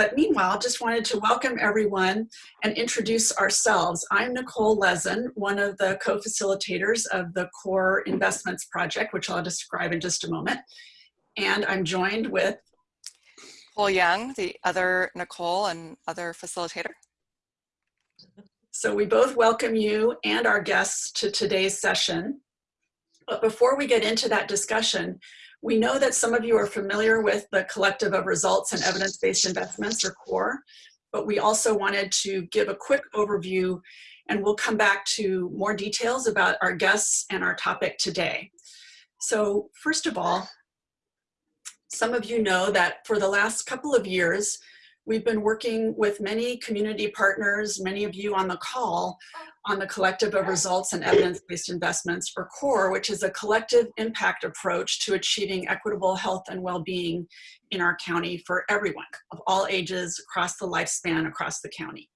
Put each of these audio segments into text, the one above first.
but meanwhile, just wanted to welcome everyone and introduce ourselves. I'm Nicole Lezin, one of the co-facilitators of the Core Investments Project, which I'll describe in just a moment. And I'm joined with Nicole Young, the other Nicole and other facilitator. So we both welcome you and our guests to today's session. But before we get into that discussion, we know that some of you are familiar with the Collective of Results and Evidence-Based Investments, or CORE, but we also wanted to give a quick overview and we'll come back to more details about our guests and our topic today. So first of all, some of you know that for the last couple of years, we've been working with many community partners, many of you on the call, on the Collective of Results and Evidence-Based Investments, or CORE, which is a collective impact approach to achieving equitable health and well-being in our county for everyone of all ages, across the lifespan, across the county.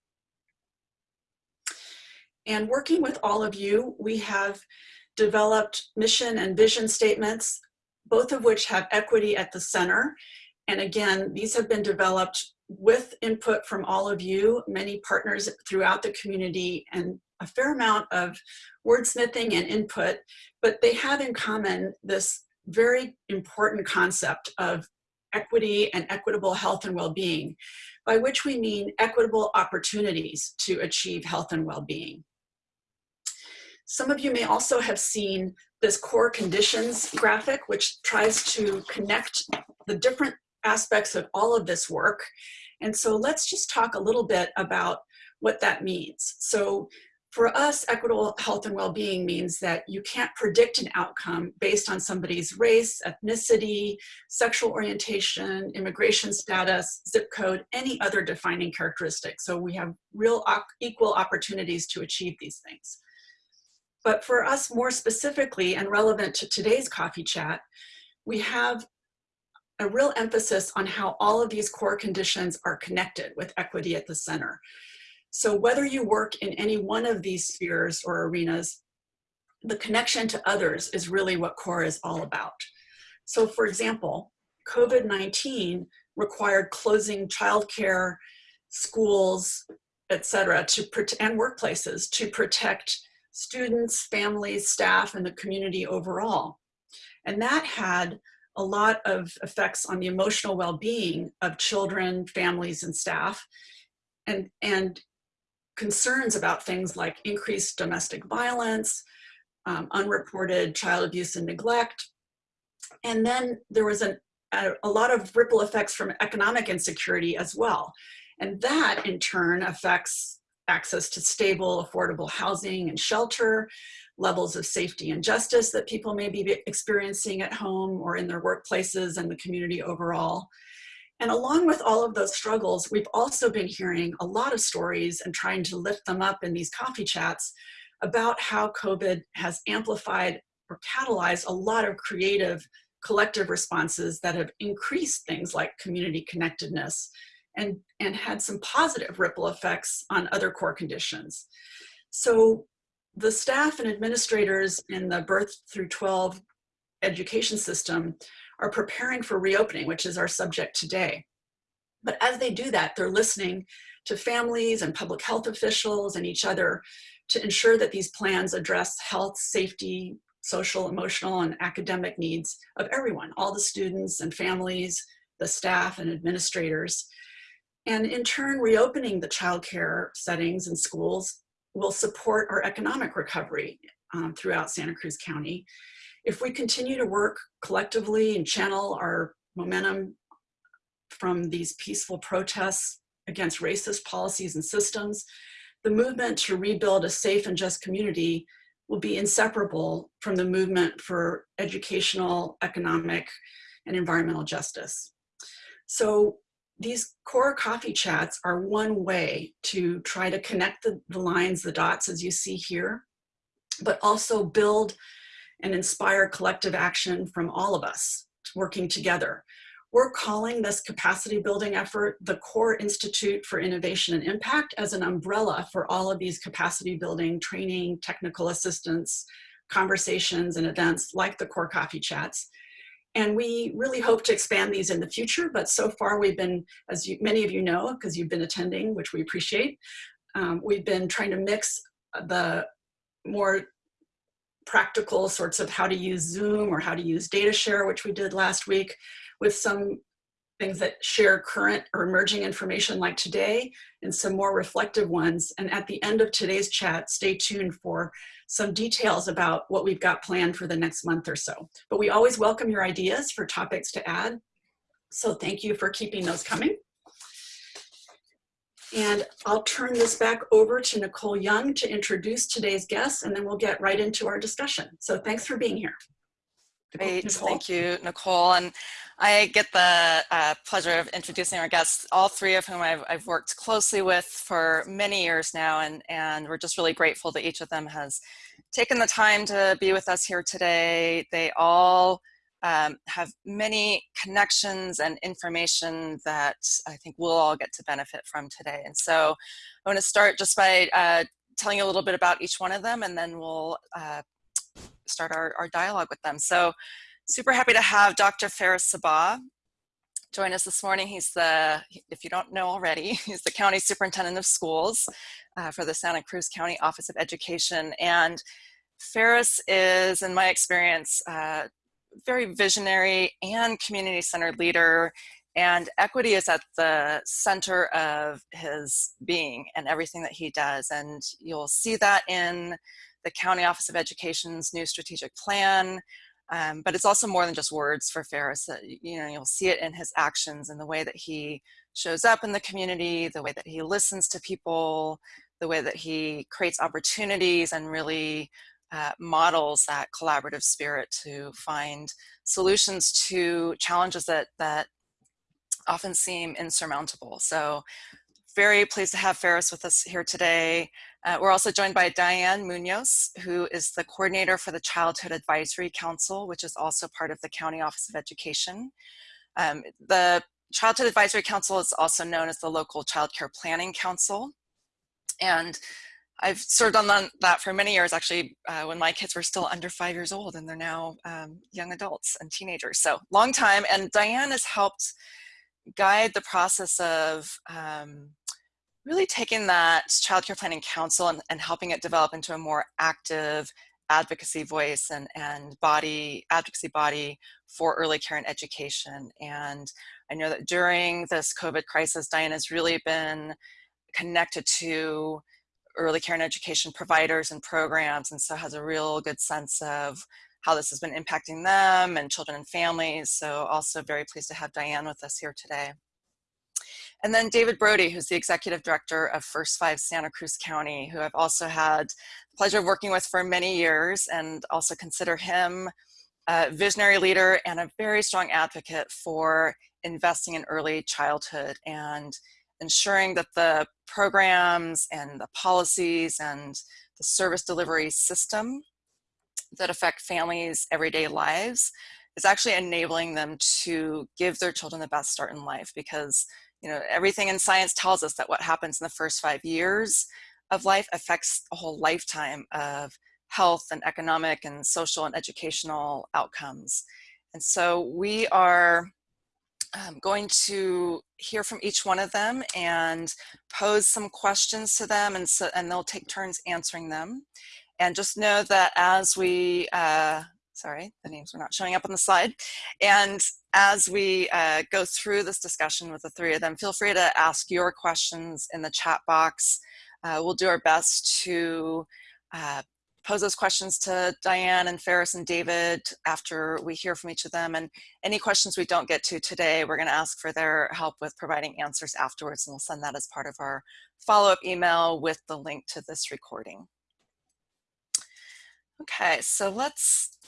And working with all of you, we have developed mission and vision statements, both of which have equity at the center. And again, these have been developed with input from all of you, many partners throughout the community, and a fair amount of wordsmithing and input, but they have in common this very important concept of equity and equitable health and well-being, by which we mean equitable opportunities to achieve health and well-being. Some of you may also have seen this core conditions graphic, which tries to connect the different aspects of all of this work. And so let's just talk a little bit about what that means. So for us, equitable health and well-being means that you can't predict an outcome based on somebody's race, ethnicity, sexual orientation, immigration status, zip code, any other defining characteristic. So we have real equal opportunities to achieve these things. But for us more specifically and relevant to today's coffee chat, we have a real emphasis on how all of these core conditions are connected with equity at the center. So whether you work in any one of these spheres or arenas, the connection to others is really what CORE is all about. So for example, COVID-19 required closing childcare, schools, et cetera, to, and workplaces to protect students, families, staff, and the community overall. And that had a lot of effects on the emotional well-being of children, families, and staff, and, and concerns about things like increased domestic violence, um, unreported child abuse and neglect. And then there was an, a, a lot of ripple effects from economic insecurity as well. And that in turn affects access to stable, affordable housing and shelter, levels of safety and justice that people may be experiencing at home or in their workplaces and the community overall. And along with all of those struggles, we've also been hearing a lot of stories and trying to lift them up in these coffee chats about how COVID has amplified or catalyzed a lot of creative collective responses that have increased things like community connectedness and, and had some positive ripple effects on other core conditions. So the staff and administrators in the birth through 12 education system are preparing for reopening, which is our subject today. But as they do that, they're listening to families and public health officials and each other to ensure that these plans address health, safety, social, emotional, and academic needs of everyone, all the students and families, the staff and administrators. And in turn, reopening the childcare settings and schools will support our economic recovery um, throughout Santa Cruz County if we continue to work collectively and channel our momentum from these peaceful protests against racist policies and systems, the movement to rebuild a safe and just community will be inseparable from the movement for educational, economic, and environmental justice. So these core coffee chats are one way to try to connect the, the lines, the dots as you see here, but also build and inspire collective action from all of us working together. We're calling this capacity building effort the Core Institute for Innovation and Impact as an umbrella for all of these capacity building, training, technical assistance, conversations and events like the Core Coffee Chats. And we really hope to expand these in the future, but so far we've been, as you, many of you know, because you've been attending, which we appreciate, um, we've been trying to mix the more practical sorts of how to use Zoom or how to use data share, which we did last week, with some things that share current or emerging information like today and some more reflective ones. And at the end of today's chat, stay tuned for some details about what we've got planned for the next month or so. But we always welcome your ideas for topics to add. So thank you for keeping those coming. And I'll turn this back over to Nicole Young to introduce today's guests and then we'll get right into our discussion. So thanks for being here. Great, Nicole. thank you, Nicole. And I get the uh, pleasure of introducing our guests, all three of whom I've, I've, worked closely with for many years now, and, and we're just really grateful that each of them has taken the time to be with us here today. They all um, have many connections and information that I think we'll all get to benefit from today. And so I want to start just by uh, telling you a little bit about each one of them, and then we'll uh, start our, our dialogue with them. So super happy to have Dr. Faris Sabbagh join us this morning. He's the, if you don't know already, he's the County Superintendent of Schools uh, for the Santa Cruz County Office of Education. And Faris is, in my experience, uh, very visionary and community-centered leader and equity is at the center of his being and everything that he does. And you'll see that in the County Office of Education's new strategic plan, um, but it's also more than just words for Faris. You know, you'll see it in his actions and the way that he shows up in the community, the way that he listens to people, the way that he creates opportunities and really uh, models that collaborative spirit to find solutions to challenges that, that often seem insurmountable. So very pleased to have Faris with us here today. Uh, we're also joined by Diane Munoz, who is the coordinator for the Childhood Advisory Council, which is also part of the County Office of Education. Um, the Childhood Advisory Council is also known as the local Child Care Planning Council. And I've served on that for many years, actually, uh, when my kids were still under five years old and they're now um, young adults and teenagers. So long time. And Diane has helped guide the process of um, really taking that child care planning council and, and helping it develop into a more active advocacy voice and, and body, advocacy body for early care and education. And I know that during this COVID crisis, Diane has really been connected to early care and education providers and programs and so has a real good sense of how this has been impacting them and children and families. So also very pleased to have Diane with us here today. And then David Brody, who's the executive director of First Five Santa Cruz County, who I've also had the pleasure of working with for many years and also consider him a visionary leader and a very strong advocate for investing in early childhood and ensuring that the programs and the policies and the service delivery system that affect families' everyday lives is actually enabling them to give their children the best start in life because you know, everything in science tells us that what happens in the first five years of life affects a whole lifetime of health and economic and social and educational outcomes. And so we are um, going to hear from each one of them and pose some questions to them and, so, and they'll take turns answering them. And just know that as we, uh, sorry, the names are not showing up on the slide. And as we uh, go through this discussion with the three of them, feel free to ask your questions in the chat box. Uh, we'll do our best to uh, pose those questions to Diane and Faris and David after we hear from each of them. And any questions we don't get to today, we're gonna ask for their help with providing answers afterwards, and we'll send that as part of our follow-up email with the link to this recording. Okay, so let's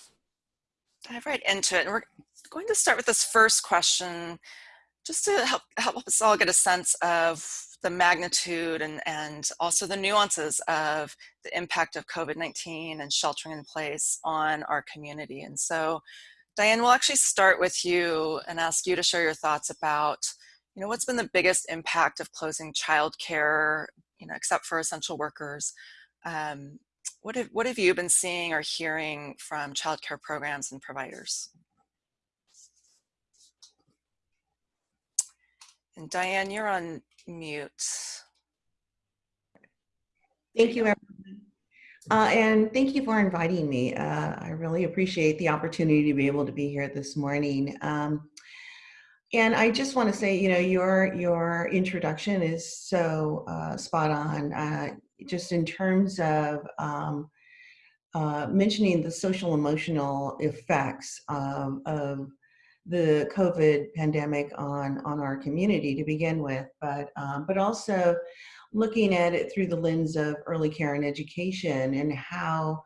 dive right into it. And we're going to start with this first question, just to help, help us all get a sense of the magnitude and, and also the nuances of the impact of COVID-19 and sheltering in place on our community. And so, Diane, we'll actually start with you and ask you to share your thoughts about, you know, what's been the biggest impact of closing childcare, you know, except for essential workers, um, what have, what have you been seeing or hearing from childcare programs and providers? And Diane, you're on mute. Thank you, everyone. Uh, and thank you for inviting me. Uh, I really appreciate the opportunity to be able to be here this morning. Um, and I just want to say, you know, your your introduction is so uh, spot on. Uh, just in terms of um, uh, mentioning the social emotional effects of, of the COVID pandemic on on our community to begin with, but um, but also looking at it through the lens of early care and education and how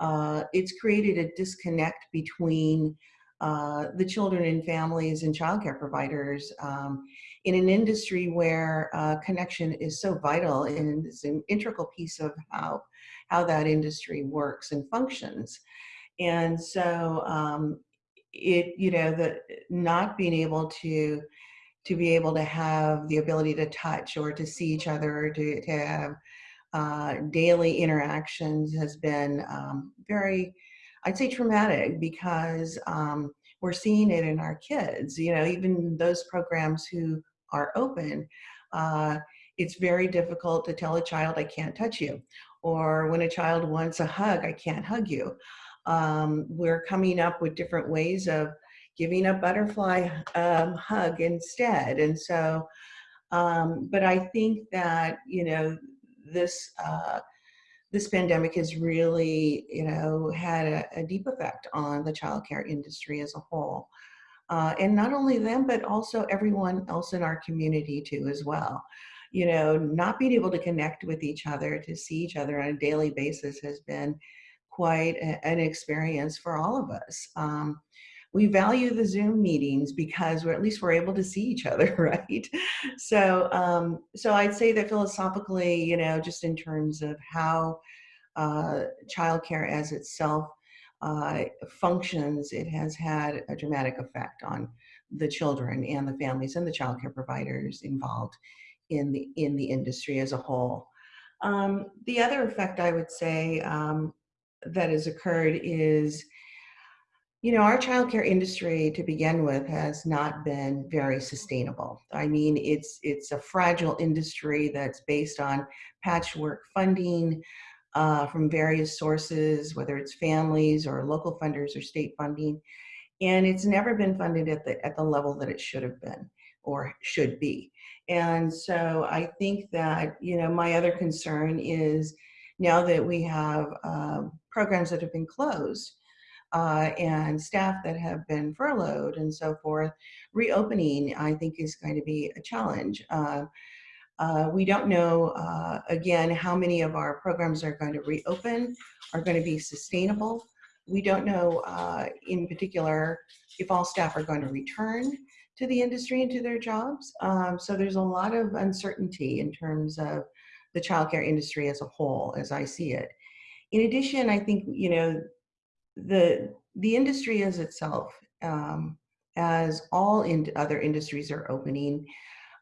uh, it's created a disconnect between uh, the children and families and childcare providers um, in an industry where uh, connection is so vital and is an integral piece of how, how that industry works and functions. And so um, it, you know, the not being able to to be able to have the ability to touch or to see each other or to, to have uh, daily interactions has been um, very, I'd say traumatic because um, we're seeing it in our kids, you know, even those programs who are open, uh, it's very difficult to tell a child, I can't touch you. Or when a child wants a hug, I can't hug you. Um, we're coming up with different ways of giving a butterfly um, hug instead. And so, um, but I think that, you know, this, uh, this pandemic has really, you know, had a, a deep effect on the childcare industry as a whole. Uh, and not only them, but also everyone else in our community too as well. You know, not being able to connect with each other, to see each other on a daily basis has been quite a, an experience for all of us. Um, we value the Zoom meetings because we're at least we're able to see each other, right? So, um, so I'd say that philosophically, you know, just in terms of how uh, childcare as itself uh, functions, it has had a dramatic effect on the children and the families and the childcare providers involved in the in the industry as a whole. Um, the other effect I would say um, that has occurred is you know, our childcare industry to begin with has not been very sustainable. I mean, it's it's a fragile industry that's based on patchwork funding uh, from various sources, whether it's families or local funders or state funding, and it's never been funded at the at the level that it should have been or should be. And so I think that you know my other concern is now that we have uh, programs that have been closed uh, and staff that have been furloughed and so forth, reopening, I think, is going to be a challenge. Uh, uh, we don't know, uh, again, how many of our programs are going to reopen, are going to be sustainable. We don't know, uh, in particular, if all staff are going to return to the industry and to their jobs. Um, so there's a lot of uncertainty in terms of the childcare industry as a whole, as I see it. In addition, I think, you know, the the industry as itself, um, as all in other industries are opening,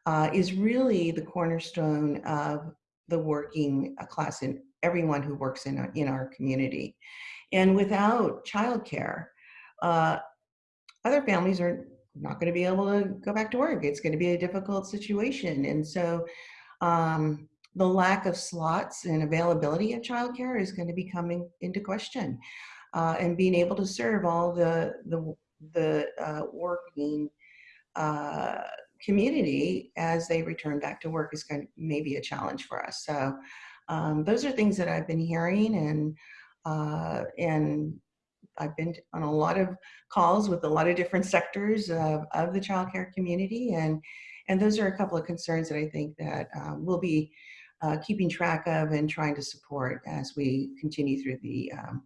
uh, is really the cornerstone of the working class and everyone who works in our, in our community. And without childcare, uh, other families are not going to be able to go back to work. It's going to be a difficult situation. And so um, the lack of slots and availability of childcare is going to be coming into question uh, and being able to serve all the the the uh, working uh, community as they return back to work is going to maybe a challenge for us. So um, those are things that I've been hearing and uh, and I've been on a lot of calls with a lot of different sectors of, of the childcare community and and those are a couple of concerns that I think that um, we'll be uh, keeping track of and trying to support as we continue through the um,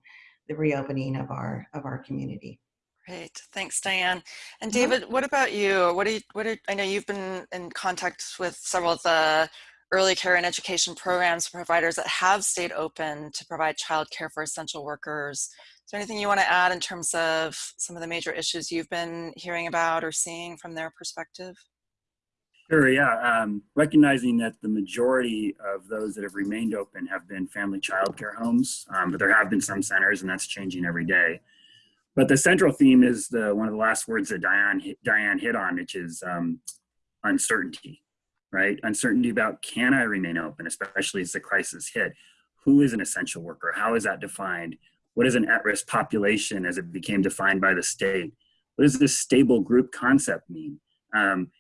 the reopening of our of our community. Great, thanks, Diane. And mm-hmm. David, what about you? What do you, what are, I know you've been in contact with several of the early care and education programs providers that have stayed open to provide childcare for essential workers. Is there anything you want to add in terms of some of the major issues you've been hearing about or seeing from their perspective? Sure, yeah. Um, recognizing that the majority of those that have remained open have been family childcare homes, um, but there have been some centers and that's changing every day. But the central theme is the one of the last words that Diane, Diane hit on, which is um, uncertainty, right? Uncertainty about can I remain open, especially as the crisis hit? Who is an essential worker? How is that defined? What is an at-risk population as it became defined by the state? What does this stable group concept mean? Um,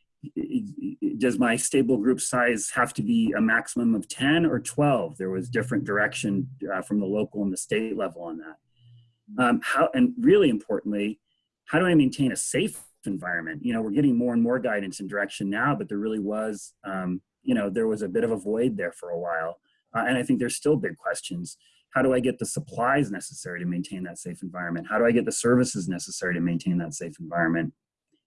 does my stable group size have to be a maximum of 10 or 12? There was different direction uh, from the local and the state level on that. Um, how, and really importantly, how do I maintain a safe environment? You know, we're getting more and more guidance and direction now, but there really was, um, you know, there was a bit of a void there for a while. Uh, and I think there's still big questions. How do I get the supplies necessary to maintain that safe environment? How do I get the services necessary to maintain that safe environment?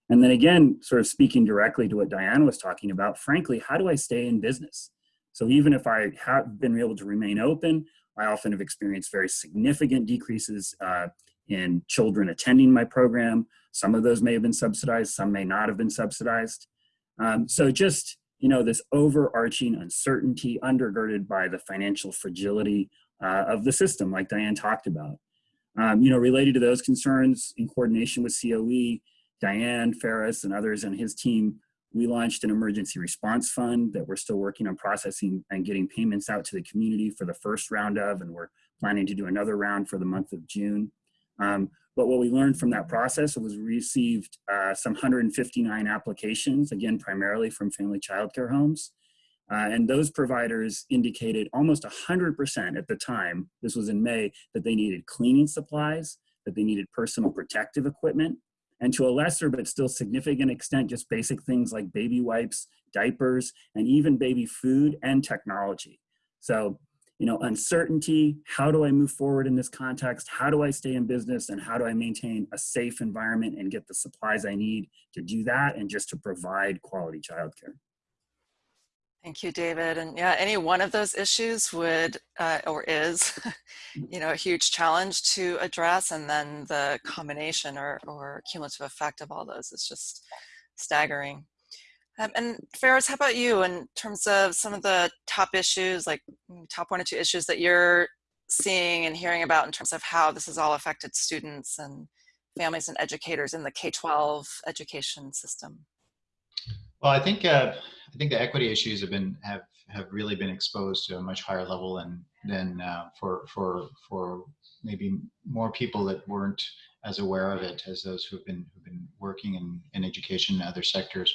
And then again, sort of speaking directly to what Diane was talking about, frankly, how do I stay in business? So even if I have been able to remain open, I often have experienced very significant decreases uh, in children attending my program. Some of those may have been subsidized, some may not have been subsidized. Um, so just, you know, this overarching uncertainty undergirded by the financial fragility uh, of the system, like Diane talked about. Um, you know, related to those concerns in coordination with COE, Diane Faris and others and his team, we launched an emergency response fund that we're still working on processing and getting payments out to the community for the first round of, and we're planning to do another round for the month of June. Um, but what we learned from that process was we received uh, some 159 applications, again, primarily from family childcare homes. Uh, and those providers indicated almost 100% at the time, this was in May, that they needed cleaning supplies, that they needed personal protective equipment, and to a lesser but still significant extent, just basic things like baby wipes, diapers, and even baby food and technology. So, you know, uncertainty, how do I move forward in this context? How do I stay in business and how do I maintain a safe environment and get the supplies I need to do that and just to provide quality childcare? Thank you, David. And yeah, any one of those issues would uh, or is, you know, a huge challenge to address. And then the combination or, or cumulative effect of all those is just staggering. Um, and Faris, how about you in terms of some of the top issues, like mm, top one or two issues that you're seeing and hearing about in terms of how this has all affected students and families and educators in the K-12 education system? Well, I think uh, I think the equity issues have been have have really been exposed to a much higher level than than uh, for for for maybe more people that weren't as aware of it as those who've been who've been working in in education and other sectors.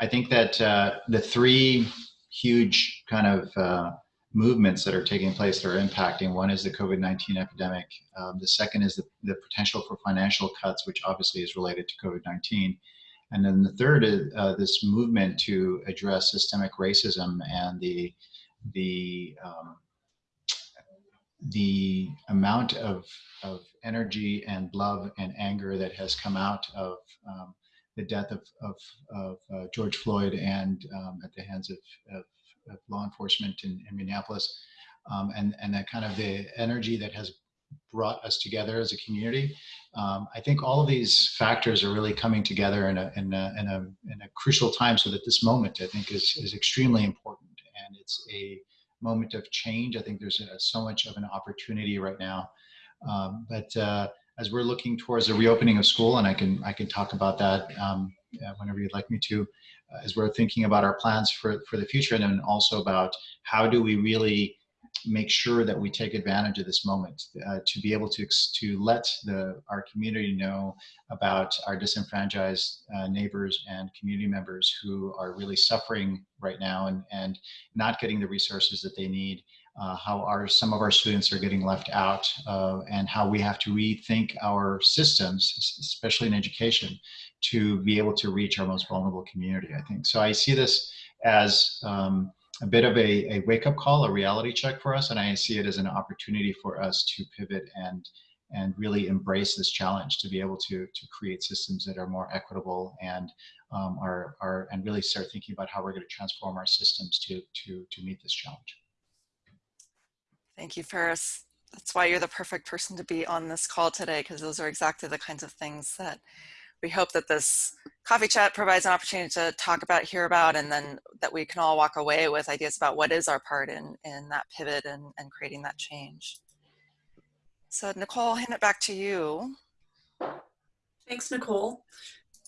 I think that uh, the three huge kind of uh, movements that are taking place that are impacting. One is the COVID-19 epidemic. Um, the second is the, the potential for financial cuts, which obviously is related to COVID-19. And then the third is uh, this movement to address systemic racism and the the um, the amount of of energy and love and anger that has come out of um, the death of of, of uh, George Floyd and um, at the hands of, of, of law enforcement in, in Minneapolis, um, and and that kind of the energy that has brought us together as a community. Um, I think all of these factors are really coming together in a, in a, in a, in a crucial time so that this moment I think is, is extremely important and it's a moment of change. I think there's a, so much of an opportunity right now. Um, but uh, as we're looking towards the reopening of school, and I can, I can talk about that um, whenever you'd like me to, uh, as we're thinking about our plans for, for the future and then also about how do we really make sure that we take advantage of this moment uh, to be able to to let the our community know about our disenfranchised uh, neighbors and community members who are really suffering right now and and not getting the resources that they need uh, how our some of our students are getting left out uh, and how we have to rethink our systems especially in education to be able to reach our most vulnerable community i think. So i see this as um, a bit of a, a wake-up call, a reality check for us, and I see it as an opportunity for us to pivot and and really embrace this challenge to be able to to create systems that are more equitable and um, are are and really start thinking about how we're going to transform our systems to to to meet this challenge. Thank you, Faris. That's why you're the perfect person to be on this call today, because those are exactly the kinds of things that we hope that this coffee chat provides an opportunity to talk about, hear about, and then that we can all walk away with ideas about what is our part in, in that pivot and, and creating that change. So Nicole, I'll hand it back to you. Thanks, Nicole.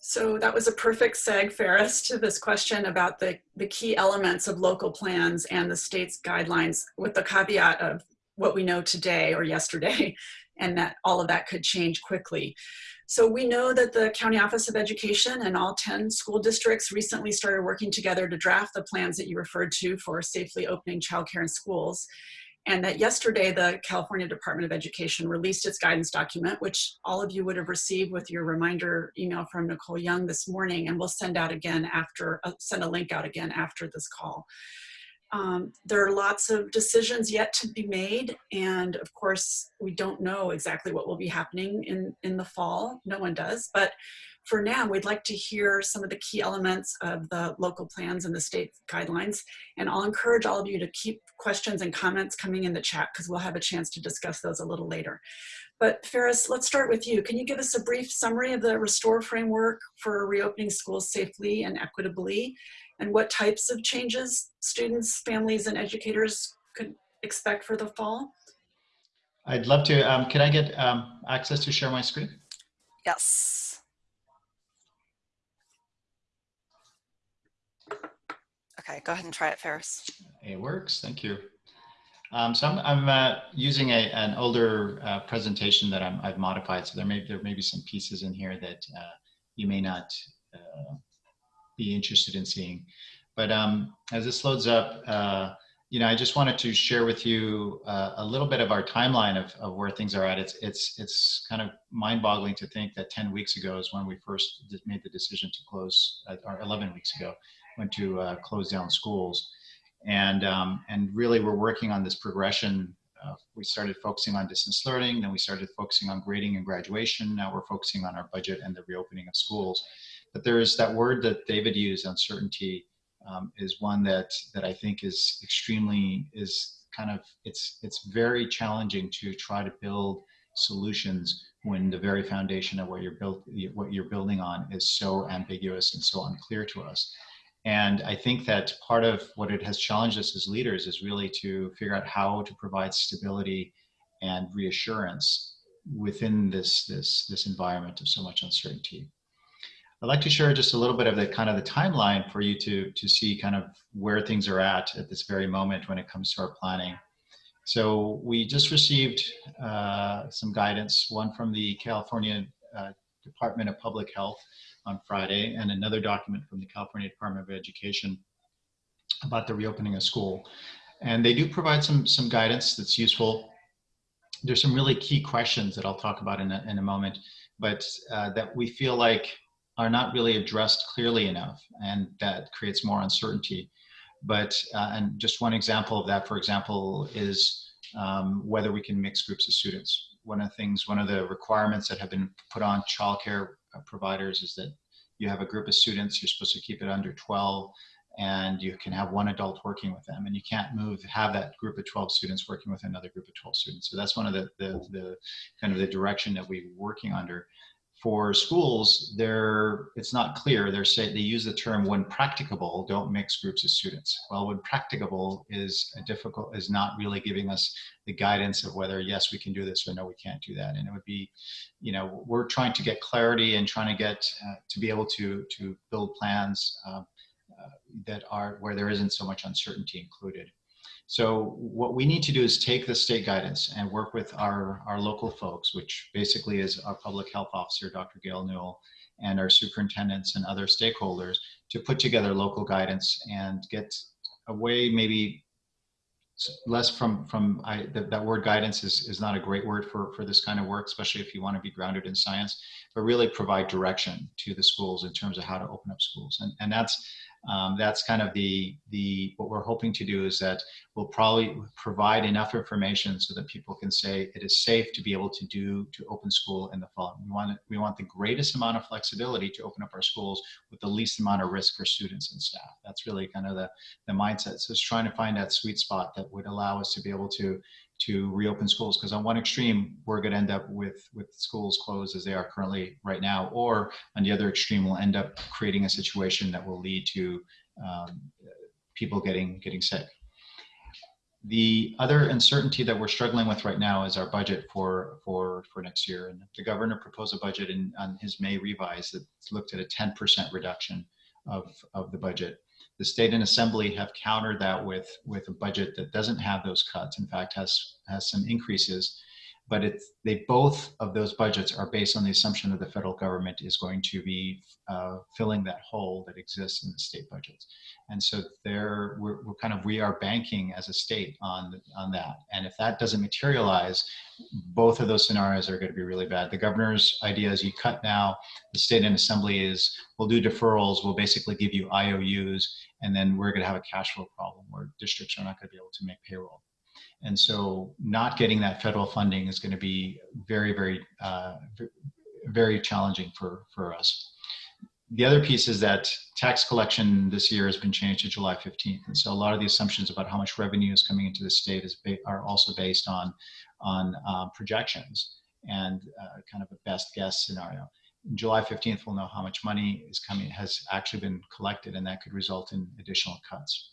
So that was a perfect seg, Faris, to this question about the, the key elements of local plans and the state's guidelines with the caveat of what we know today or yesterday, and that all of that could change quickly. So we know that the County Office of Education and all 10 school districts recently started working together to draft the plans that you referred to for safely opening childcare in schools and that yesterday the California Department of Education released its guidance document, which all of you would have received with your reminder email from Nicole Young this morning, and we'll send out again after, uh, send a link out again after this call. Um, there are lots of decisions yet to be made, and of course, we don't know exactly what will be happening in, in the fall. No one does, but for now, we'd like to hear some of the key elements of the local plans and the state guidelines. And I'll encourage all of you to keep questions and comments coming in the chat because we'll have a chance to discuss those a little later. But Faris, let's start with you. Can you give us a brief summary of the RESTORE framework for reopening schools safely and equitably? And what types of changes students, families, and educators could expect for the fall? I'd love to. Um, can I get um, access to share my screen? Yes. Okay, go ahead and try it, Faris. It works. Thank you. Um, so I'm, I'm uh, using a, an older uh, presentation that i have modified. So there may there may be some pieces in here that uh, you may not uh, be interested in seeing. But um, as this loads up, uh, you know, I just wanted to share with you uh, a little bit of our timeline of, of where things are at. It's it's it's kind of mind-boggling to think that 10 weeks ago is when we first made the decision to close, or 11 weeks ago, went to uh, close down schools. And, um, and really we're working on this progression. Uh, we started focusing on distance learning, then we started focusing on grading and graduation. Now we're focusing on our budget and the reopening of schools. But there is that word that David used, uncertainty, um, is one that, that I think is extremely, is kind of, it's, it's very challenging to try to build solutions when the very foundation of what you're built what you're building on is so ambiguous and so unclear to us and I think that part of what it has challenged us as leaders is really to figure out how to provide stability and reassurance within this, this, this environment of so much uncertainty. I'd like to share just a little bit of the kind of the timeline for you to, to see kind of where things are at at this very moment when it comes to our planning. So we just received uh, some guidance, one from the California uh, Department of Public Health on Friday and another document from the California Department of Education about the reopening of school. And they do provide some, some guidance that's useful. There's some really key questions that I'll talk about in a, in a moment, but uh, that we feel like are not really addressed clearly enough and that creates more uncertainty. But, uh, and just one example of that, for example, is um, whether we can mix groups of students. One of the things, one of the requirements that have been put on childcare uh, providers is that you have a group of students, you're supposed to keep it under 12 and you can have one adult working with them and you can't move have that group of 12 students working with another group of 12 students so that's one of the the, the kind of the direction that we're working under for schools, they're, it's not clear. They're say, they use the term when practicable, don't mix groups of students. Well, when practicable is difficult, is not really giving us the guidance of whether, yes, we can do this or no, we can't do that. And it would be, you know, we're trying to get clarity and trying to get, uh, to be able to, to build plans uh, uh, that are, where there isn't so much uncertainty included. So what we need to do is take the state guidance and work with our, our local folks, which basically is our public health officer, Dr. Gail Newel, and our superintendents and other stakeholders to put together local guidance and get away maybe less from from I, that, that word guidance is, is not a great word for for this kind of work especially if you want to be grounded in science but really provide direction to the schools in terms of how to open up schools and and that's um, that's kind of the the what we're hoping to do is that we'll probably provide enough information so that people can say it is safe to be able to do to open school in the fall. We want we want the greatest amount of flexibility to open up our schools with the least amount of risk for students and staff. That's really kind of the the mindset. So it's trying to find that sweet spot that would allow us to be able to to reopen schools because on one extreme we're going to end up with with schools closed as they are currently right now or on the other extreme we'll end up creating a situation that will lead to um, people getting getting sick the other uncertainty that we're struggling with right now is our budget for for for next year. And the governor proposed a budget in on his May revise that looked at a 10% reduction of of the budget. The state and assembly have countered that with with a budget that doesn't have those cuts. In fact, has has some increases but it's they both of those budgets are based on the assumption that the federal government is going to be uh, filling that hole that exists in the state budgets. And so there we're, we're, kind of we are banking as a state on on that. And if that doesn't materialize both of those scenarios are going to be really bad. The governor's idea is you cut now the state and assembly is we'll do deferrals we'll basically give you ious and then we're going to have a cash flow problem where districts are not going to be able to make payroll and so not getting that federal funding is going to be very, very, uh, very challenging for, for us. The other piece is that tax collection this year has been changed to July 15th. And so a lot of the assumptions about how much revenue is coming into the state is are also based on, on um, projections and uh, kind of a best guess scenario. July 15th, we'll know how much money is coming, has actually been collected, and that could result in additional cuts.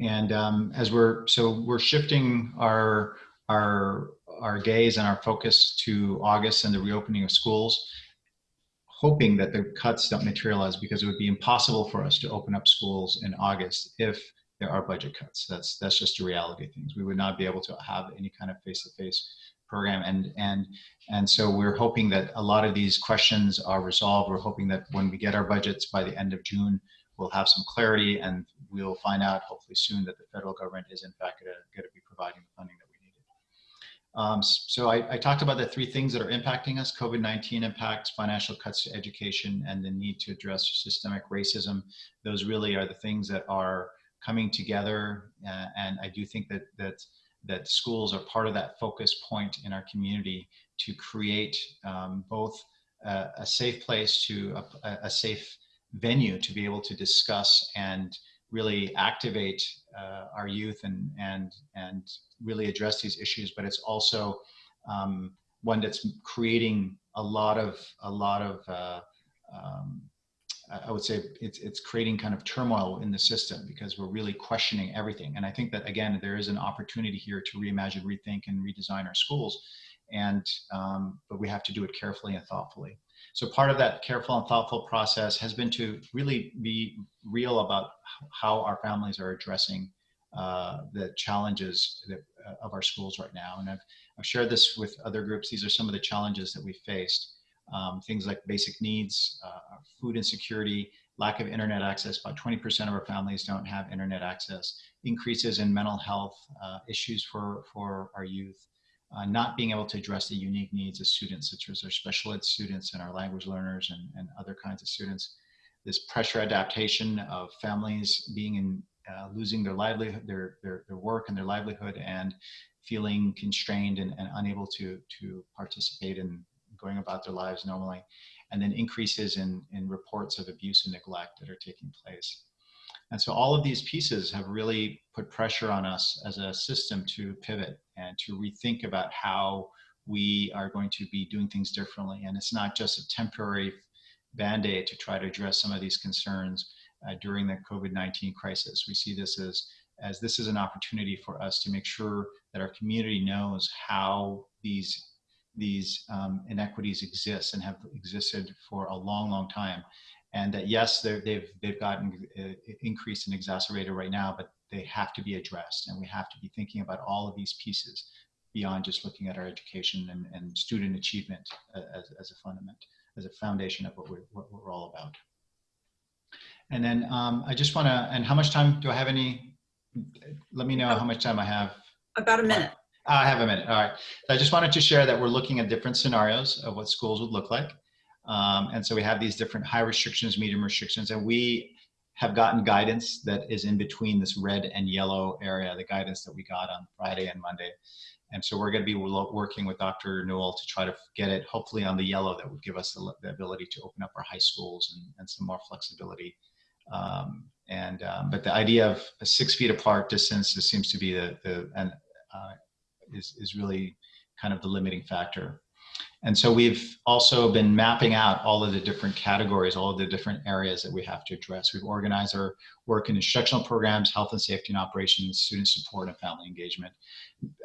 And um, as we're so we're shifting our our our gaze and our focus to August and the reopening of schools, hoping that the cuts don't materialize because it would be impossible for us to open up schools in August if there are budget cuts. That's that's just a reality of things. We would not be able to have any kind of face-to-face program and and and so we're hoping that a lot of these questions are resolved. We're hoping that when we get our budgets by the end of June, we'll have some clarity and we'll find out hopefully soon that the federal government is in fact going to be providing the funding that we needed. Um, so I, I, talked about the three things that are impacting us, COVID-19 impacts, financial cuts to education, and the need to address systemic racism. Those really are the things that are coming together. Uh, and I do think that, that, that schools are part of that focus point in our community to create um, both a, a, safe place to a, a safe venue to be able to discuss and really activate uh, our youth and and and really address these issues. But it's also um, one that's creating a lot of a lot of uh, um, I would say it's it's creating kind of turmoil in the system because we're really questioning everything. And I think that again there is an opportunity here to reimagine rethink and redesign our schools. And um, but we have to do it carefully and thoughtfully so part of that careful and thoughtful process has been to really be real about how our families are addressing uh, the challenges that, uh, of our schools right now. And I've, I've shared this with other groups. These are some of the challenges that we faced. Um, things like basic needs, uh, food insecurity, lack of internet access. About 20% of our families don't have internet access. Increases in mental health uh, issues for, for our youth uh, not being able to address the unique needs of students, such as our special ed students and our language learners and, and other kinds of students. This pressure adaptation of families being in, uh, losing their livelihood, their, their, their work and their livelihood and feeling constrained and, and unable to, to participate in going about their lives normally. And then increases in, in reports of abuse and neglect that are taking place. And so all of these pieces have really put pressure on us as a system to pivot and to rethink about how we are going to be doing things differently. And it's not just a temporary band-aid to try to address some of these concerns uh, during the COVID-19 crisis. We see this as, as this is an opportunity for us to make sure that our community knows how these, these um, inequities exist and have existed for a long, long time and that yes, they've they've gotten uh, increased and exacerbated right now, but they have to be addressed, and we have to be thinking about all of these pieces beyond just looking at our education and, and student achievement uh, as, as a fundament, as a foundation of what we're, what we're all about. And then um, I just want to, and how much time do I have any? Let me know how much time I have. About a minute. I have a minute. All right. I just wanted to share that we're looking at different scenarios of what schools would look like. Um, and so we have these different high restrictions, medium restrictions, and we have gotten guidance that is in between this red and yellow area, the guidance that we got on Friday and Monday. And so we're going to be working with Dr. Newel to try to get it hopefully on the yellow that would give us the, ability to open up our high schools and, and some more flexibility. Um, and um, but the idea of a six feet apart distance seems to be the, the and uh, is, is really kind of the limiting factor. And so we've also been mapping out all of the different categories, all of the different areas that we have to address. We've organized our work in instructional programs, health and safety and operations, student support, and family engagement.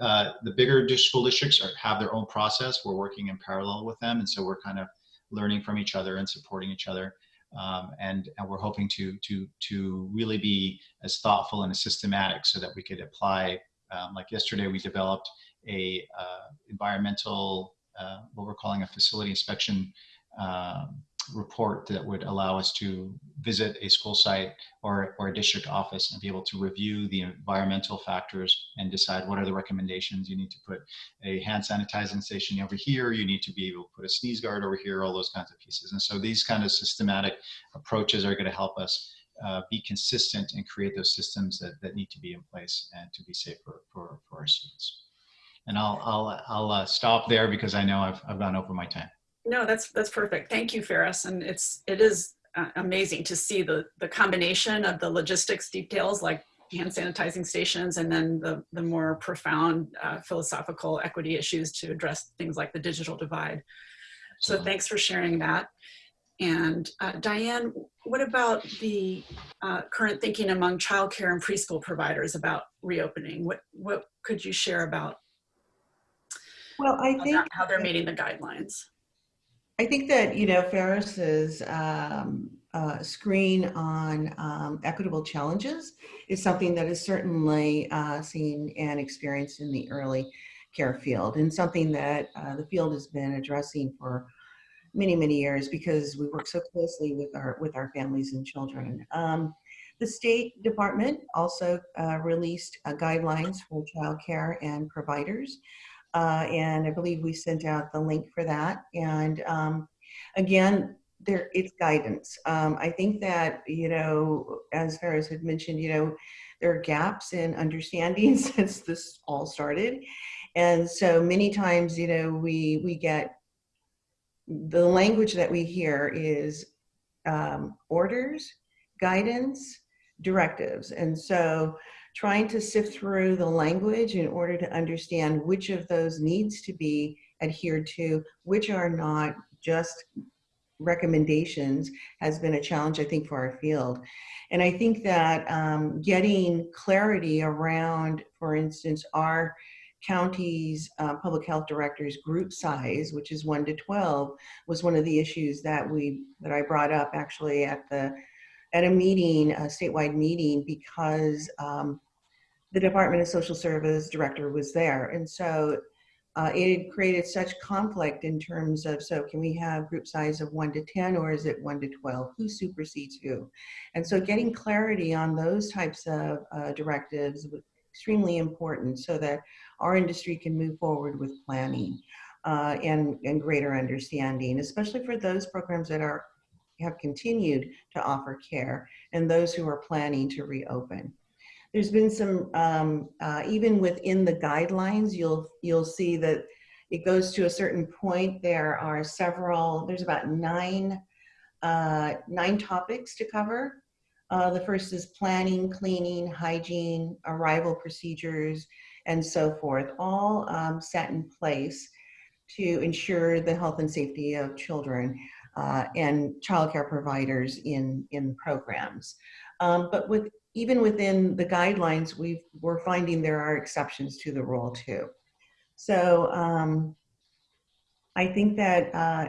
Uh, the bigger school districts are, have their own process. We're working in parallel with them, and so we're kind of learning from each other and supporting each other. Um, and, and we're hoping to, to, to really be as thoughtful and as systematic so that we could apply, um, like yesterday we developed a uh, environmental uh, what we're calling a facility inspection um, report that would allow us to visit a school site or, or a district office and be able to review the environmental factors and decide what are the recommendations. You need to put a hand sanitizing station over here. You need to be able to put a sneeze guard over here, all those kinds of pieces. And so these kind of systematic approaches are going to help us uh, be consistent and create those systems that, that need to be in place and to be safe for, for, for our students. And I'll, I'll, I'll uh, stop there because I know I've, I've gone over my time. No, that's that's perfect. Thank you, Faris. And it's it is uh, amazing to see the the combination of the logistics details like hand sanitizing stations and then the the more profound uh, philosophical equity issues to address things like the digital divide. So thanks for sharing that. And uh, Diane, what about the uh, current thinking among childcare and preschool providers about reopening? What what could you share about Well, I think how they're meeting the guidelines? I think that, you know, Faris's um, uh, screen on um, equitable challenges is something that is certainly uh, seen and experienced in the early care field and something that uh, the field has been addressing for many, many years because we work so closely with our, with our families and children. Um, the State Department also uh, released uh, guidelines for childcare and providers. Uh, and I believe we sent out the link for that. And um, again, there it's guidance. Um, I think that you know, as Faris had mentioned, you know, there are gaps in understanding since this all started, and so many times, you know, we we get the language that we hear is um, orders, guidance, directives, and so trying to sift through the language in order to understand which of those needs to be adhered to, which are not just recommendations has been a challenge, I think, for our field. And I think that um, getting clarity around, for instance, our county's uh, public health director's group size, which is one to 12, was one of the issues that we that I brought up actually at the at a meeting, a statewide meeting, because um, the Department of Social Service director was there. And so uh, it had created such conflict in terms of, so can we have group size of one to 10 or is it one to 12? Who supersedes who? And so getting clarity on those types of uh, directives was extremely important so that our industry can move forward with planning uh, and, and greater understanding, especially for those programs that are have continued to offer care and those who are planning to reopen. There's been some, um, uh, even within the guidelines, you'll, you'll see that it goes to a certain point. There are several, there's about nine, uh, nine topics to cover. Uh, the first is planning, cleaning, hygiene, arrival procedures, and so forth, all um, set in place to ensure the health and safety of children uh, and childcare providers in, in programs. Um, but with even within the guidelines, we we're finding there are exceptions to the rule too. So um, I think that uh,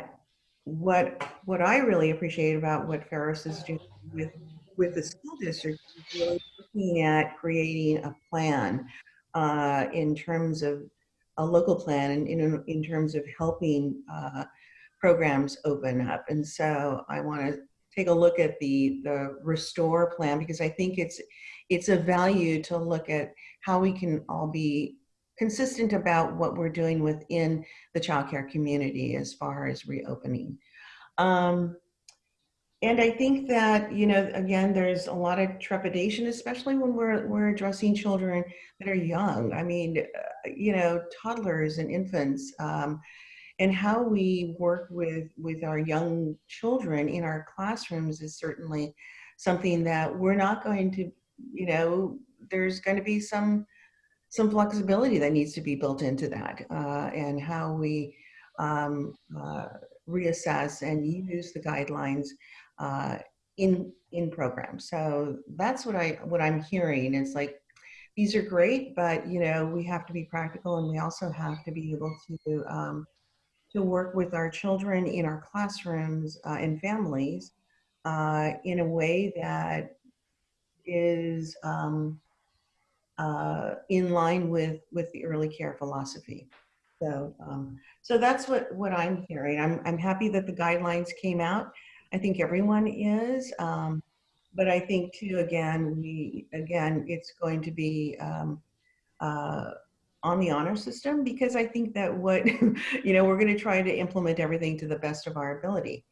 what what I really appreciate about what Faris is doing with with the school district is really looking at creating a plan uh, in terms of a local plan and in, in terms of helping uh, programs open up. And so I want to take a look at the the restore plan because I think it's it's a value to look at how we can all be consistent about what we're doing within the childcare community as far as reopening. Um, and I think that, you know, again, there's a lot of trepidation, especially when we're, we're addressing children that are young. I mean, uh, you know, toddlers and infants. Um, and how we work with with our young children in our classrooms is certainly something that we're not going to you know there's going to be some some flexibility that needs to be built into that uh, and how we um, uh, reassess and use the guidelines uh, in in programs. So that's what I what I'm hearing. It's like these are great, but you know we have to be practical, and we also have to be able to um, to work with our children in our classrooms uh, and families uh, in a way that is um, uh, in line with with the early care philosophy. So um, so that's what what I'm hearing. I'm I'm happy that the guidelines came out. I think everyone is. Um, but I think too, again, we, again, it's going to be um, uh, on the honor system because I think that what, you know, we're going to try to implement everything to the best of our ability.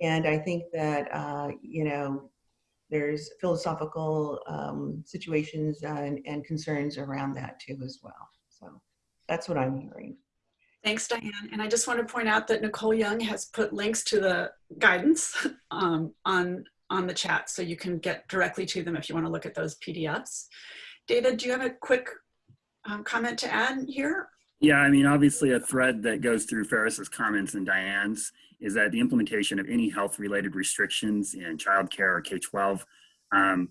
And I think that, uh, you know, there's philosophical um, situations and, and concerns around that too as well. So that's what I'm hearing. Thanks, Diane. And I just want to point out that Nicole Young has put links to the guidance um, on on the chat so you can get directly to them if you want to look at those PDFs. David, do you have a quick um, comment to add here? Yeah, I mean, obviously a thread that goes through Faris's comments and Diane's is that the implementation of any health related restrictions in childcare or K-12 um,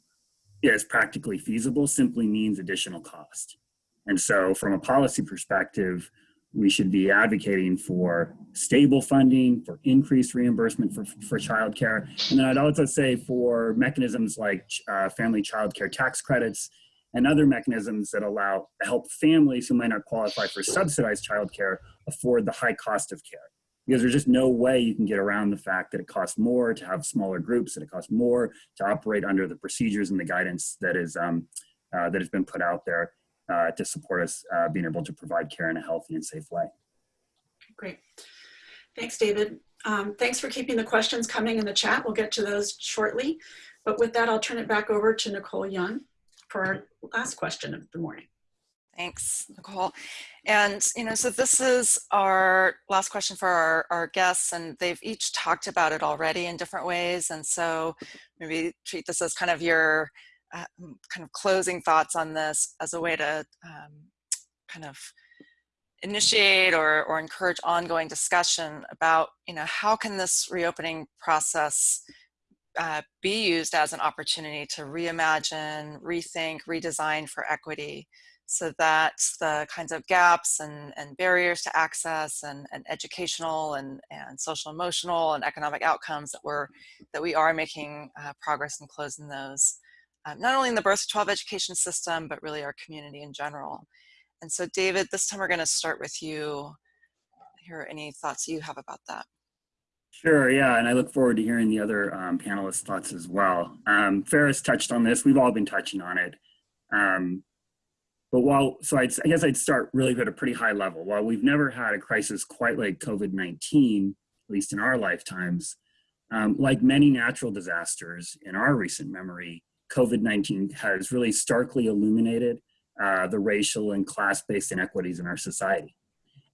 is practically feasible simply means additional cost. And so from a policy perspective, we should be advocating for stable funding, for increased reimbursement for, for childcare. And then I'd also say for mechanisms like uh, family childcare tax credits and other mechanisms that allow help families who might not qualify for subsidized childcare afford the high cost of care. Because there's just no way you can get around the fact that it costs more to have smaller groups, that it costs more to operate under the procedures and the guidance that is um, uh, that has been put out there uh, to support us uh, being able to provide care in a healthy and safe way. Great. Thanks, David. Um, thanks for keeping the questions coming in the chat. We'll get to those shortly. But with that, I'll turn it back over to Nicole Young for our last question of the morning. Thanks, Nicole. And, you know, so this is our last question for our, our guests, and they've each talked about it already in different ways. And so maybe treat this as kind of your uh, kind of closing thoughts on this as a way to um, kind of initiate or, or encourage ongoing discussion about, you know, how can this reopening process uh, be used as an opportunity to reimagine, rethink, redesign for equity so that the kinds of gaps and, and barriers to access and, and educational and, and social emotional and economic outcomes that we're that we are making uh, progress in closing those um, not only in the birth to 12 education system, but really our community in general. And so David, this time we're gonna start with you. Hear any thoughts you have about that? Sure, yeah, and I look forward to hearing the other um, panelists' thoughts as well. Um, Faris touched on this, we've all been touching on it. Um, but while, so I'd, I guess I'd start really at a pretty high level. While we've never had a crisis quite like COVID-19, at least in our lifetimes, um, like many natural disasters in our recent memory, COVID-19 has really starkly illuminated uh, the racial and class-based inequities in our society.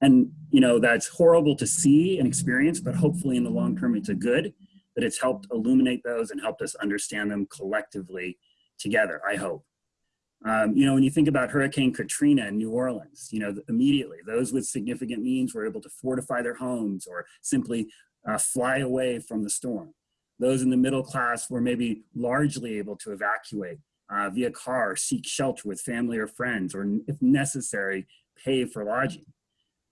And, you know, that's horrible to see and experience, but hopefully in the long term, it's a good that it's helped illuminate those and helped us understand them collectively together, I hope. Um, you know, when you think about Hurricane Katrina in New Orleans, you know, immediately those with significant means were able to fortify their homes or simply uh, fly away from the storm. Those in the middle class were maybe largely able to evacuate uh, via car, seek shelter with family or friends, or if necessary, pay for lodging.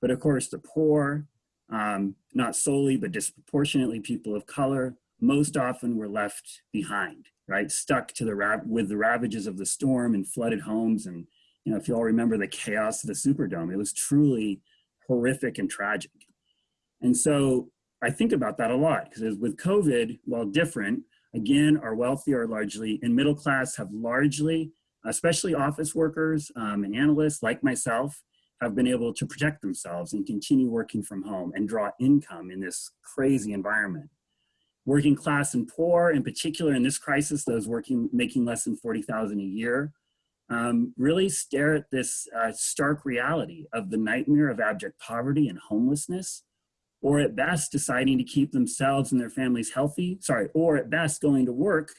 But of course, the poor, um, not solely, but disproportionately people of color, most often were left behind, right? Stuck to the with the ravages of the storm and flooded homes. And, you know, if you all remember the chaos of the Superdome, it was truly horrific and tragic. And so I think about that a lot because with COVID, while different, again, our wealthy are largely and middle class have largely, especially office workers um, and analysts like myself, have been able to protect themselves and continue working from home and draw income in this crazy environment. Working class and poor, in particular in this crisis, those working making less than 40,000 a year, um, really stare at this uh, stark reality of the nightmare of abject poverty and homelessness or at best deciding to keep themselves and their families healthy, sorry, or at best going to work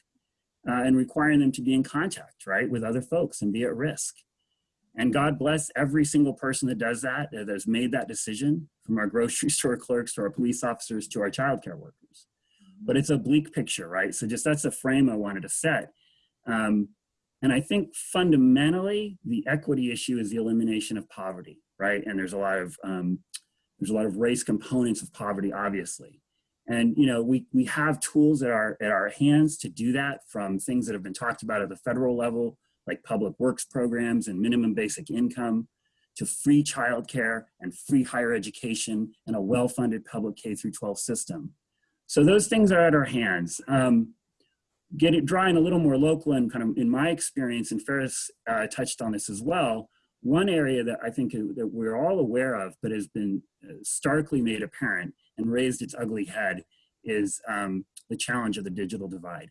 uh, and requiring them to be in contact, right, with other folks and be at risk. And God bless every single person that does that, that has made that decision from our grocery store clerks to our police officers to our childcare workers. But it's a bleak picture, right? So just that's a frame I wanted to set. Um, and I think fundamentally, the equity issue is the elimination of poverty, right? And there's a lot of um, there's a lot of race components of poverty, obviously. And you know, we we have tools at our at our hands to do that, from things that have been talked about at the federal level, like public works programs and minimum basic income, to free childcare and free higher education and a well-funded public K through 12 system. So those things are at our hands. Um, get it drawing a little more local and kind of in my experience, and Faris uh, touched on this as well, one area that I think that we're all aware of, but has been uh, starkly made apparent and raised its ugly head is um, the challenge of the digital divide,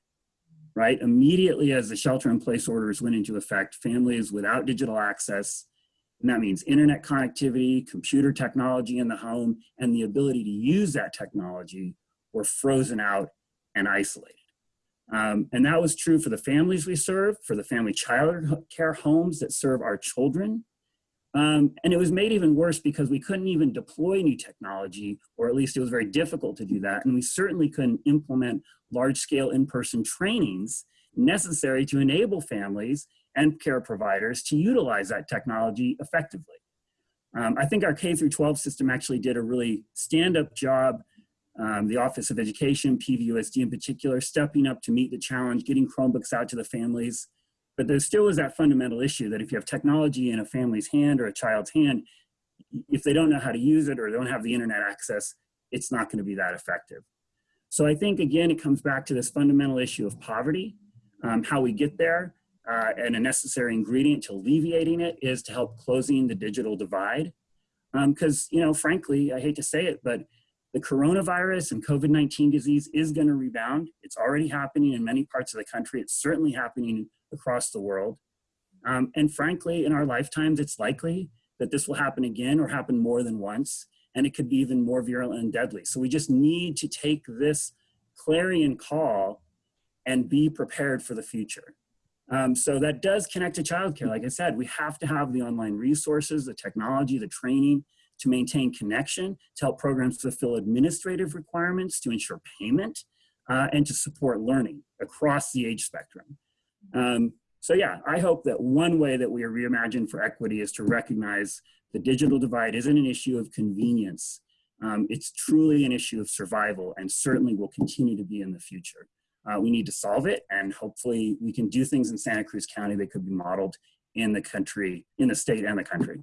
right? Immediately as the shelter in place orders went into effect, families without digital access, and that means internet connectivity, computer technology in the home, and the ability to use that technology were frozen out and isolated. Um, and that was true for the families we serve, for the family child care homes that serve our children. Um, and it was made even worse because we couldn't even deploy new technology, or at least it was very difficult to do that. And we certainly couldn't implement large scale in-person trainings necessary to enable families and care providers to utilize that technology effectively. Um, I think our K through 12 system actually did a really stand-up job um, the Office of Education, PVUSD in particular, stepping up to meet the challenge, getting Chromebooks out to the families. But there still is that fundamental issue that if you have technology in a family's hand or a child's hand, if they don't know how to use it or don't have the internet access, it's not gonna be that effective. So I think, again, it comes back to this fundamental issue of poverty, um, how we get there, uh, and a necessary ingredient to alleviating it is to help closing the digital divide. Because, um, you know, frankly, I hate to say it, but the coronavirus and COVID-19 disease is gonna rebound. It's already happening in many parts of the country. It's certainly happening across the world. Um, and frankly, in our lifetimes, it's likely that this will happen again or happen more than once, and it could be even more virulent and deadly. So we just need to take this clarion call and be prepared for the future. Um, so that does connect to childcare. Like I said, we have to have the online resources, the technology, the training, to maintain connection, to help programs fulfill administrative requirements, to ensure payment, uh, and to support learning across the age spectrum. Um, so yeah, I hope that one way that we are reimagined for equity is to recognize the digital divide isn't an issue of convenience. Um, it's truly an issue of survival and certainly will continue to be in the future. Uh, we need to solve it and hopefully we can do things in Santa Cruz County that could be modeled in the country, in the state and the country.